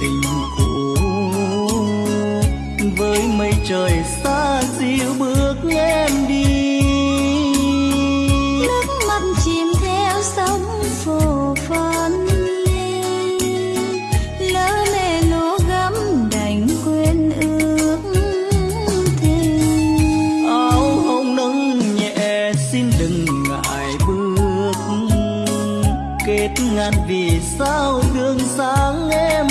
tình cũ. Với mây trời xa dịu bước em đi. Nước mắt chìm theo sóng phù phân lỡ mẹ lúa gấm đành quên ước thề. Áo hồng nâng nhẹ xin đừng ngại bước. Kết ngàn vì sao đường sáng em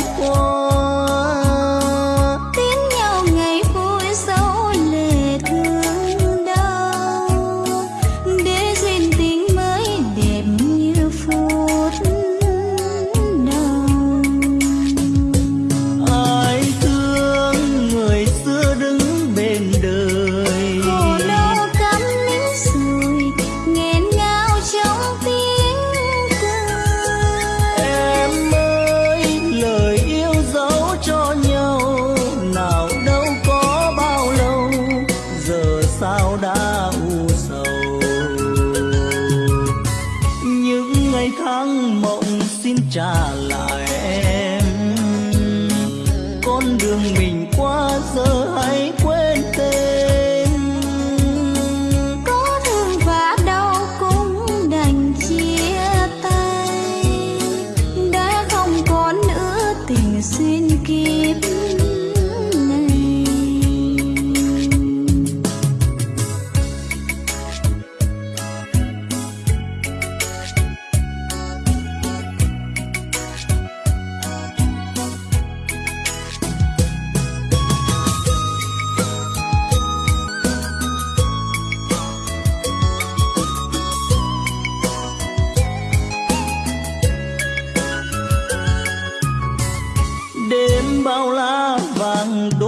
家。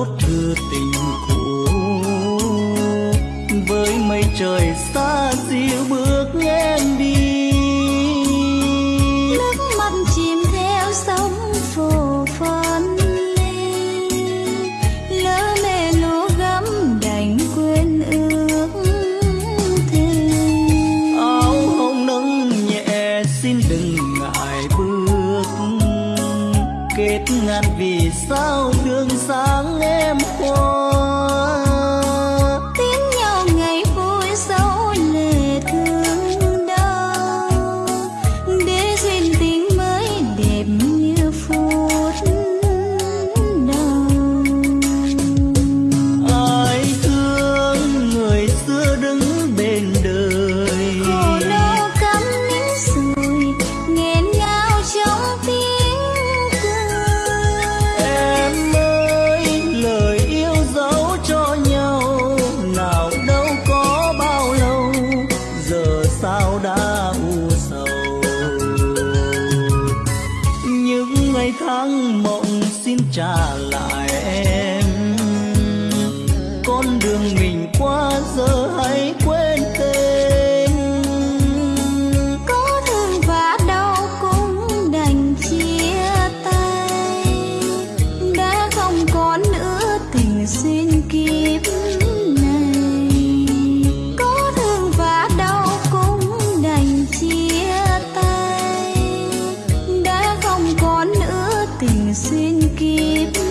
đốt thư tình cũ. Với mây trời xa hương sáng em mộng xin trả lại em. Con đường mình qua giờ hãy xin kịp